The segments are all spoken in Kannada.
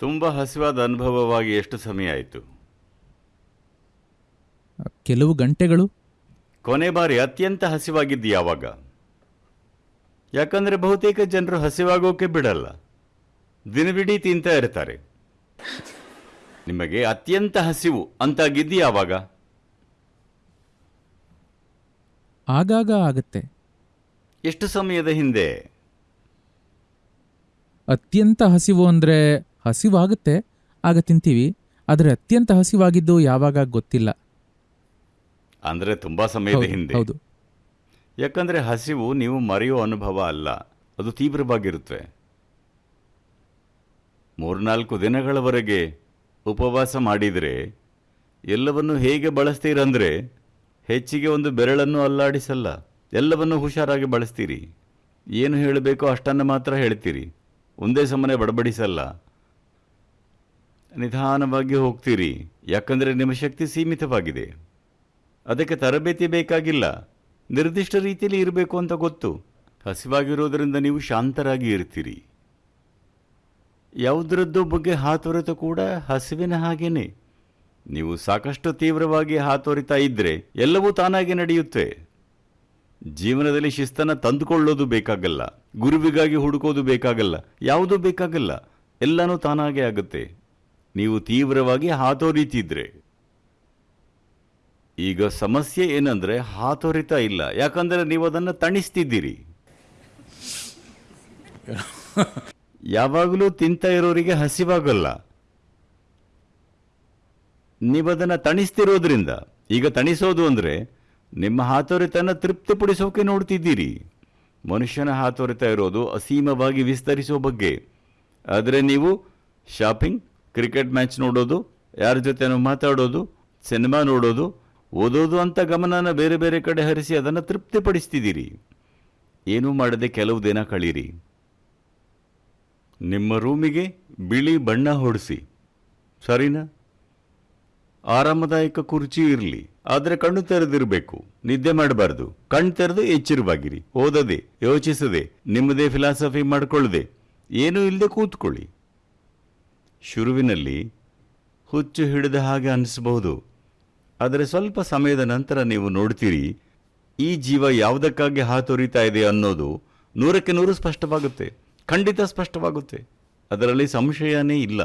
ತುಂಬ ಹಸಿವಾದ ಅನುಭವವಾಗಿ ಎಷ್ಟು ಸಮಯ ಆಯಿತು? ಕೆಲವು ಗಂಟೆಗಳು. ಕೊನೆ ಬಾರಿ ಅತ್ಯಂತ ಹಸಿವಾಗಿದ್ದು ಯಾವಾಗ? ಯಾಕಂದ್ರೆ ಬಹುತೇಕ ಜನರು ಹಸಿವಾಗೋಕೆ ಬಿಡಲ್ಲ. ದಿನವಿಡೀ ತಿಂತಾ ಇರ್ತಾರೆ. ನಿಮಗೆ ಅತ್ಯಂತ ಹಸಿವು ಅಂತಾಗಿದ್ದು ಯಾವಾಗ? ಆಗಾಗ ಆಗುತ್ತೆ. ಎಷ್ಟು ಸಮಯದ ಹಿಂದೆ? ಅತ್ಯಂತ ಹಸಿವು ಅಂದರೆ ಹಸಿವಾಗುತ್ತೆ. ಆಗ ತಿಂತೀವಿ. ಆದರೆ ಅತ್ಯಂತ ಹಸಿವಾಗಿದ್ದು ಯಾವಾಗ ಗೊತ್ತಿಲ್ಲ. ಅಂದ್ರೆ ತುಂಬಾ ಸಮಯದ ಹೌದು, ಹಿಂದೆ. ಯಾಕಂದರೆ ಹಸಿವು ನೀವು ಮರೆಯೋ ಅನುಭವ ಅಲ್ಲ. ಅದು ತೀವ್ರವಾಗಿರುತ್ತೆ. ಮೂರ್ನಾಲ್ಕು ದಿನಗಳವರೆಗೆ ಉಪವಾಸ ಮಾಡಿದರೆ ಎಲ್ಲವನ್ನು ಹೇಗೆ ಬಳಸ್ತೀರಂದ್ರೆ ಹೆಚ್ಚಿಗೆ ಒಂದು ಬೆರಳನ್ನು ಅಲ್ಲಾಡಿಸಲ್ಲ. ಎಲ್ಲವನ್ನು ಹುಷಾರಾಗಿ ಬಳಸ್ತೀರಿ. ಏನು ಹೇಳಬೇಕೋ ಅಷ್ಟನ್ನು ಮಾತ್ರ ಹೇಳ್ತೀರಿ. ಒಂದೇ ಸಮನೆ ಬಡಬಡಿಸಲ್ಲ. ನಿಧಾನವಾಗಿ ಹೋಗ್ತೀರಿ. ಯಾಕಂದರೆ ನಿಮ್ಮ ಶಕ್ತಿ ಸೀಮಿತವಾಗಿದೆ. ಅದಕ್ಕೆ ತರಬೇತಿ ಬೇಕಾಗಿಲ್ಲ. ನಿರ್ದಿಷ್ಟ ರೀತಿಯಲ್ಲಿ ಇರಬೇಕು ಅಂತ ಗೊತ್ತು. ಹಸಿವಾಗಿರೋದರಿಂದ ನೀವು ಶಾಂತರಾಗಿ ಇರ್ತೀರಿ. ಯಾವುದರದ್ದು ಬಗ್ಗೆ ಹಾತೊರೆತ ಕೂಡ ಹಸಿವಿನ ಹಾಗೇನೆ. ನೀವು ಸಾಕಷ್ಟು ತೀವ್ರವಾಗಿ ಹಾತೊರಿತಾ ಇದ್ದರೆ ಎಲ್ಲವೂ ತಾನಾಗಿ ನಡೆಯುತ್ತೆ. ಜೀವನದಲ್ಲಿ ಶಿಸ್ತನ್ನು ತಂದುಕೊಳ್ಳೋದು ಬೇಕಾಗಲ್ಲ. ಗುರುವಿಗಾಗಿ ಹುಡುಕೋದು ಬೇಕಾಗಲ್ಲ. ಯಾವುದೂ ಬೇಕಾಗಲ್ಲ. ಎಲ್ಲನೂ ತಾನಾಗೇ ಆಗುತ್ತೆ. ನೀವು ತೀವ್ರವಾಗಿ ಹಾತೊರಿತಿದ್ರೆ. ಈಗ ಸಮಸ್ಯೆ ಏನಂದ್ರೆ ಹಾತೊರಿತ ಇಲ್ಲ. ಯಾಕಂದ್ರೆ ನೀವು ಅದನ್ನು ತಣಿಸ್ತಿದ್ದೀರಿ. ಯಾವಾಗಲೂ ತಿಂತ ಇರೋರಿಗೆ ಹಸಿವಾಗಲ್ಲ. ನೀವದನ್ನು ತಣಿಸ್ತಿರೋದ್ರಿಂದ, ಈಗ ತಣಿಸೋದು ಅಂದ್ರೆ ನಿಮ್ಮ ಹಾತೊರಿತನ ತೃಪ್ತಿಪಡಿಸೋಕೆ ನೋಡ್ತಿದ್ದೀರಿ. ಮನುಷ್ಯನ ಹಾತೊರಿತ ಇರೋದು ಅಸೀಮವಾಗಿ ವಿಸ್ತರಿಸೋ ಬಗ್ಗೆ. ಆದರೆ ನೀವು ಶಾಪಿಂಗ್ ಕ್ರಿಕೆಟ್ ಮ್ಯಾಚ್ ನೋಡೋದು, ಯಾರ ಜೊತೆನೋ ಮಾತಾಡೋದು, ಸಿನಿಮಾ ನೋಡೋದು, ಓದೋದು ಅಂತ ಗಮನನ ಬೇರೆ ಬೇರೆ ಕಡೆ ಹರಿಸಿ ಅದನ್ನು ತೃಪ್ತಿಪಡಿಸ್ತಿದ್ದೀರಿ. ಏನೂ ಮಾಡದೆ ಕೆಲವು ದಿನ ಕಳೀರಿ. ನಿಮ್ಮ ರೂಮಿಗೆ ಬಿಳಿ ಬಣ್ಣ ಹೊಡಿಸಿ. ಸರಿನಾ? ಆರಾಮದಾಯಕ ಕುರ್ಚಿ ಇರಲಿ, ಆದರೆ ಕಣ್ಣು ತೆರೆದಿರಬೇಕು, ನಿದ್ದೆ ಮಾಡಬಾರ್ದು, ಕಣ್ಣು ತೆರೆದು ಎಚ್ಚರವಾಗಿರಿ, ಓದದೆ, ಯೋಚಿಸದೆ, ನಿಮ್ಮದೇ ಫಿಲಾಸಫಿ ಮಾಡಿಕೊಳ್ಳದೆ, ಏನೂ ಇಲ್ಲದೆ ಕೂತ್ಕೊಳ್ಳಿ. ಶುರುವಿನಲ್ಲಿ ಹುಚ್ಚು ಹಿಡಿದ ಹಾಗೆ ಅನ್ನಿಸಬಹುದು. ಆದರೆ ಸ್ವಲ್ಪ ಸಮಯದ ನಂತರ ನೀವು ನೋಡ್ತೀರಿ, ಈ ಜೀವ ಯಾವುದಕ್ಕಾಗಿ ಹಾತೊರಿತಾ ಇದೆ ಅನ್ನೋದು ನೂರಕ್ಕೆ ನೂರು ಸ್ಪಷ್ಟವಾಗುತ್ತೆ. ಖಂಡಿತ ಸ್ಪಷ್ಟವಾಗುತ್ತೆ. ಅದರಲ್ಲಿ ಸಂಶಯನೇ ಇಲ್ಲ.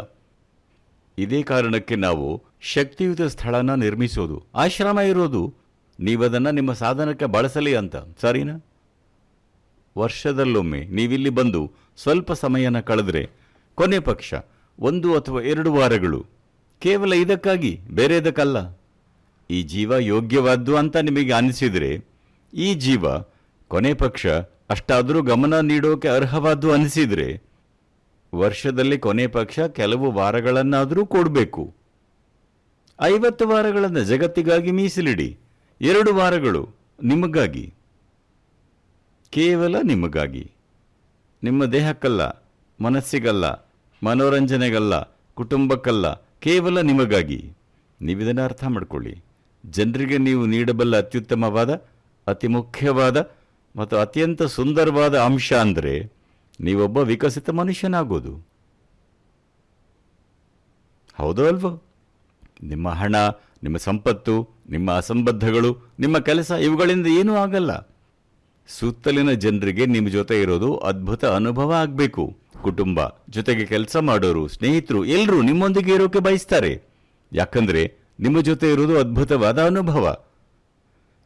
ಇದೇ ಕಾರಣಕ್ಕೆ ನಾವು ಶಕ್ತಿಯುತ ಸ್ಥಳನ ನಿರ್ಮಿಸೋದು, ಆಶ್ರಮ ಇರೋದು. ನೀವದನ್ನು ನಿಮ್ಮ ಸಾಧನಕ್ಕೆ ಬಳಸಲಿ ಅಂತ, ಸರಿನಾ? ವರ್ಷದಲ್ಲೊಮ್ಮೆ ನೀವಿಲ್ಲಿ ಬಂದು ಸ್ವಲ್ಪ ಸಮಯನ ಕಳೆದ್ರೆ ಕೊನೆ ಪಕ್ಷ. ಒಂದು ಅಥವಾ ಎರಡು ವಾರಗಳು. ಕೇವಲ ಇದಕ್ಕಾಗಿ, ಬೇರೆದಕ್ಕಲ್ಲ. ಈ ಜೀವ ಯೋಗ್ಯವಾದ್ದು ಅಂತ ನಿಮಗೆ ಅನಿಸಿದರೆ, ಈ ಜೀವ ಕೊನೆ ಪಕ್ಷ ಅಷ್ಟಾದರೂ ಗಮನ ನೀಡೋಕೆ ಅರ್ಹವಾದ್ದು ಅನಿಸಿದರೆ, ವರ್ಷದಲ್ಲಿ ಕೊನೆ ಪಕ್ಷ ಕೆಲವು ವಾರಗಳನ್ನಾದರೂ ಕೊಡಬೇಕು. ಐವತ್ತು ವಾರಗಳನ್ನು ಜಗತ್ತಿಗಾಗಿ ಮೀಸಲಿಡಿ. ಎರಡು ವಾರಗಳು ನಿಮಗಾಗಿ. ಕೇವಲ ನಿಮಗಾಗಿ. ನಿಮ್ಮ ದೇಹಕ್ಕಲ್ಲ, ಮನಸ್ಸಿಗಲ್ಲ. ಮನೋರಂಜನೆಗಲ್ಲ, ಕುಟುಂಬಕ್ಕಲ್ಲ, ಕೇವಲ ನಿಮಗಾಗಿ. ನೀವಿದನ್ನು ಅರ್ಥ ಮಾಡಿಕೊಳ್ಳಿ. ಜನರಿಗೆ ನೀವು ನೀಡಬಲ್ಲ ಅತ್ಯುತ್ತಮವಾದ, ಅತಿ ಮುಖ್ಯವಾದ ಮತ್ತು ಅತ್ಯಂತ ಸುಂದರವಾದ ಅಂಶ ಅಂದರೆ ನೀವೊಬ್ಬ ವಿಕಸಿತ ಮನುಷ್ಯನಾಗೋದು. ಹೌದೋ ಅಲ್ವೋ? ನಿಮ್ಮ ಹಣ, ನಿಮ್ಮ ಸಂಪತ್ತು, ನಿಮ್ಮ ಅಸಂಬದ್ಧಗಳು, ನಿಮ್ಮ ಕೆಲಸ ಇವುಗಳಿಂದ ಏನೂ ಆಗಲ್ಲ. ಸುತ್ತಲಿನ ಜನರಿಗೆ ನಿಮ್ಮ ಜೊತೆ ಇರೋದು ಅದ್ಭುತ ಅನುಭವ ಆಗಬೇಕು. ಕುಟುಂಬ ಜೊತೆಗೆ ಕೆಲಸ ಮಾಡೋರು, ಸ್ನೇಹಿತರು ಎಲ್ಲರೂ ನಿಮ್ಮೊಂದಿಗೆ ಇರೋಕೆ ಬಯಸ್ತಾರೆ. ಯಾಕಂದ್ರೆ ನಿಮ್ಮ ಜೊತೆ ಇರೋದು ಅದ್ಭುತವಾದ ಅನುಭವ.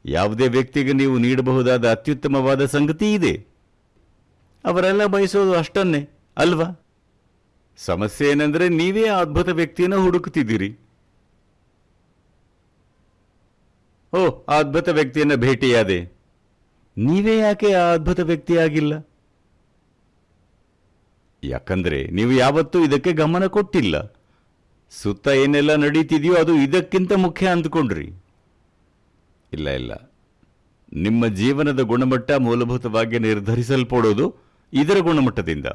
ಯಾವುದೇ ವ್ಯಕ್ತಿಗೆ ನೀವು ನೀಡಬಹುದಾದ ಅತ್ಯುತ್ತಮವಾದ ಸಂಗತಿ ಇದೆ. ಅವರೆಲ್ಲ ಬಯಸೋದು ಅಷ್ಟನ್ನೇ, ಅಲ್ವಾ? ಸಮಸ್ಯೆ ಏನಂದ್ರೆ ನೀವೇ ಆ ಅದ್ಭುತ ವ್ಯಕ್ತಿಯನ್ನು ಹುಡುಕುತ್ತಿದ್ದೀರಿ. ಓ ಆ ಅದ್ಭುತ ವ್ಯಕ್ತಿಯನ್ನ ಭೇಟಿಯಾದೆ. ನೀವೇ ಯಾಕೆ ಆ ಅದ್ಭುತ ವ್ಯಕ್ತಿಯಾಗಿಲ್ಲ? ಯಾಕಂದ್ರೆ ನೀವು ಯಾವತ್ತೂ ಇದಕ್ಕೆ ಗಮನ ಕೊಟ್ಟಿಲ್ಲ. ಸುತ್ತ ಏನೆಲ್ಲ ನಡೀತಿದೆಯೋ ಅದು ಇದಕ್ಕಿಂತ ಮುಖ್ಯ ಅಂದ್ಕೊಂಡ್ರಿ. ಇಲ್ಲ ಇಲ್ಲ. ನಿಮ್ಮ ಜೀವನದ ಗುಣಮಟ್ಟ ಮೂಲಭೂತವಾಗಿ ನಿರ್ಧರಿಸಲ್ಪಡೋದು ಇದರ ಗುಣಮಟ್ಟದಿಂದ.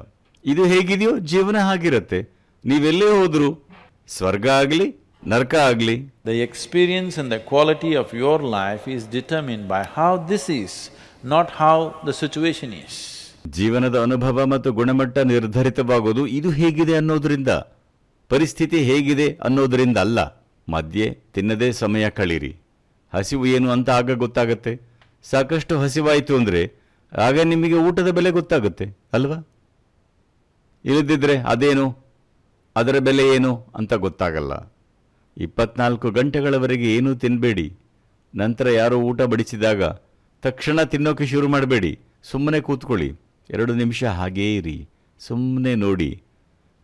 ಇದು ಹೇಗಿದೆಯೋ ಜೀವನ ಹಾಗಿರತ್ತೆ. ನೀವೆಲ್ಲೇ ಹೋದ್ರು, ಸ್ವರ್ಗ ಆಗಲಿ, ನರಕ ಆಗಲಿ. The experience and the quality of your life is determine by how this is not how the situation is. ಜೀವನದ ಅನುಭವ ಮತ್ತು ಗುಣಮಟ್ಟ ನಿರ್ಧರಿತವಾಗೋದು ಇದು ಹೇಗಿದೆ ಅನ್ನೋದ್ರಿಂದ, ಪರಿಸ್ಥಿತಿ ಹೇಗಿದೆ ಅನ್ನೋದರಿಂದ ಅಲ್ಲ. ಮಧ್ಯೆ ತಿನ್ನದೇ ಸಮಯ ಕಳೀರಿ. ಹಸಿವು ಏನು ಅಂತ ಆಗ ಗೊತ್ತಾಗತ್ತೆ. ಸಾಕಷ್ಟು ಹಸಿವಾಯಿತು ಅಂದರೆ ಆಗ ನಿಮಗೆ ಊಟದ ಬೆಲೆ ಗೊತ್ತಾಗುತ್ತೆ, ಅಲ್ವಾ? ಇಲ್ಲದಿದ್ದರೆ ಅದೇನು? ಅದರ ಬೆಲೆ ಏನು ಅಂತ ಗೊತ್ತಾಗಲ್ಲ. ಇಪ್ಪತ್ನಾಲ್ಕು ಗಂಟೆಗಳವರೆಗೆ ಏನೂ ತಿನ್ನಬೇಡಿ ನಂತರ ಯಾರೋ ಊಟ ಬಡಿಸಿದಾಗ ತಕ್ಷಣ ತಿನ್ನೋಕೆ ಶುರು ಮಾಡಬೇಡಿ. ಸುಮ್ಮನೆ ಕೂತ್ಕೊಳ್ಳಿ. ಎರಡು ನಿಮಿಷ ಹಾಗೇ ಇರಿ. ಸುಮ್ಮನೆ ನೋಡಿ.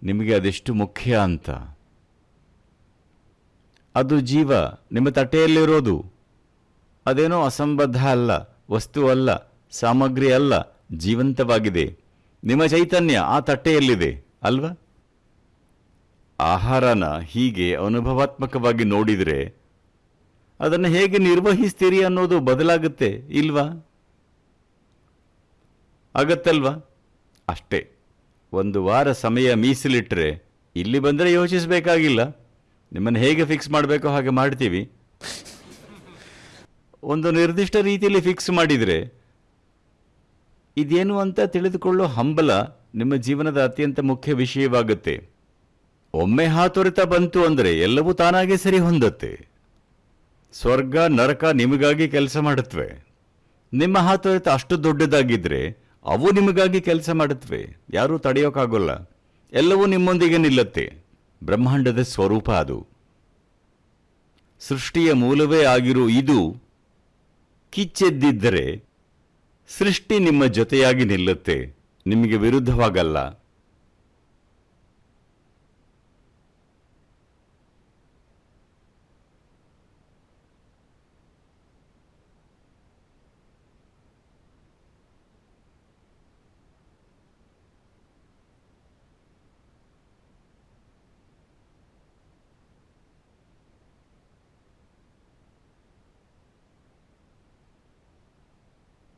ನಿಮಗೆ ಅದೆಷ್ಟು ಮುಖ್ಯ ಅಂತ. ಅದು ಜೀವ. ನಿಮ್ಮ ತಟ್ಟೆಯಲ್ಲಿರೋದು. ಅದೇನೋ ಅಸಂಬದ್ಧ ಅಲ್ಲ, ವಸ್ತು ಅಲ್ಲ, ಸಾಮಗ್ರಿ ಅಲ್ಲ, ಜೀವಂತವಾಗಿದೆ. ನಿಮ್ಮ ಚೈತನ್ಯ ಆ ತಟ್ಟೆಯಲ್ಲಿದೆ, ಅಲ್ವಾ? ಆಹಾರನ ಹೀಗೆ ಅನುಭವಾತ್ಮಕವಾಗಿ ನೋಡಿದರೆ ಅದನ್ನು ಹೇಗೆ ನಿರ್ವಹಿಸ್ತೀರಿ ಅನ್ನೋದು ಬದಲಾಗುತ್ತೆ, ಇಲ್ವಾ? ಆಗತ್ತಲ್ವಾ? ಅಷ್ಟೇ. ಒಂದು ವಾರ ಸಮಯ ಮೀಸಲಿಟ್ಟರೆ ಇಲ್ಲಿ ಬಂದರೆ ಯೋಚಿಸಬೇಕಾಗಿಲ್ಲ. ನಿಮ್ಮನ್ನು ಹೇಗೆ ಫಿಕ್ಸ್ ಮಾಡಬೇಕೋ ಹಾಗೆ ಮಾಡ್ತೀವಿ. ಒಂದು ನಿರ್ದಿಷ್ಟ ರೀತಿಯಲ್ಲಿ ಫಿಕ್ಸ್ ಮಾಡಿದರೆ ಇದೇನು ಅಂತ ತಿಳಿದುಕೊಳ್ಳೋ ಹಂಬಲ ನಿಮ್ಮ ಜೀವನದ ಅತ್ಯಂತ ಮುಖ್ಯ ವಿಷಯವಾಗುತ್ತೆ. ಒಮ್ಮೆ ಹಾತೊರೆತ ಬಂತು ಅಂದರೆ ಎಲ್ಲವೂ ತಾನಾಗೆ ಸರಿ ಹೊಂದತ್ತೆ. ಸ್ವರ್ಗ, ನರಕ ನಿಮಗಾಗಿ ಕೆಲಸ ಮಾಡುತ್ತವೆ. ನಿಮ್ಮ ಹಾತೊರೆತ ಅಷ್ಟು ದೊಡ್ಡದಾಗಿದ್ರೆ ಅವು ನಿಮಗಾಗಿ ಕೆಲಸ ಮಾಡುತ್ತವೆ. ಯಾರೂ ತಡೆಯೋಕ್ಕಾಗೋಲ್ಲ ಎಲ್ಲವೂ ನಿಮ್ಮೊಂದಿಗೆ ನಿಲ್ಲತ್ತೆ. ಬ್ರಹ್ಮಾಂಡದ ಸ್ವರೂಪ ಅದು. ಸೃಷ್ಟಿಯ ಮೂಲವೇ ಆಗಿರೋ ಇದು ಕಿಚ್ಚೆದ್ದಿದ್ದರೆ ಸೃಷ್ಟಿ ನಿಮ್ಮ ಜೊತೆಯಾಗಿ ನಿಲ್ಲುತ್ತೆ. ನಿಮಗೆ ವಿರುದ್ಧವಾಗಲ್ಲ.